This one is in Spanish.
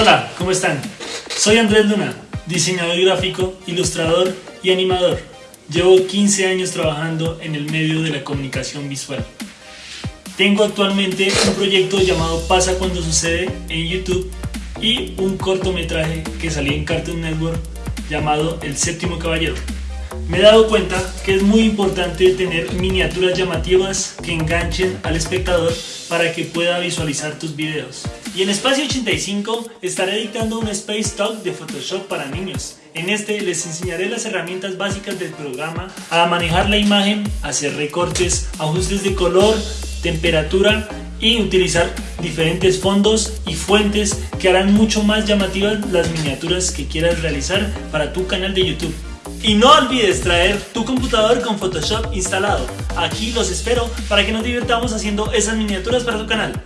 Hola, ¿cómo están? Soy Andrés Luna, diseñador gráfico, ilustrador y animador. Llevo 15 años trabajando en el medio de la comunicación visual. Tengo actualmente un proyecto llamado Pasa cuando sucede en YouTube y un cortometraje que salí en Cartoon Network llamado El séptimo caballero. Me he dado cuenta que es muy importante tener miniaturas llamativas que enganchen al espectador para que pueda visualizar tus videos. Y en Espacio 85 estaré editando un Space Talk de Photoshop para niños. En este les enseñaré las herramientas básicas del programa a manejar la imagen, hacer recortes, ajustes de color, temperatura y utilizar diferentes fondos y fuentes que harán mucho más llamativas las miniaturas que quieras realizar para tu canal de YouTube. Y no olvides traer tu computador con Photoshop instalado. Aquí los espero para que nos divirtamos haciendo esas miniaturas para tu canal.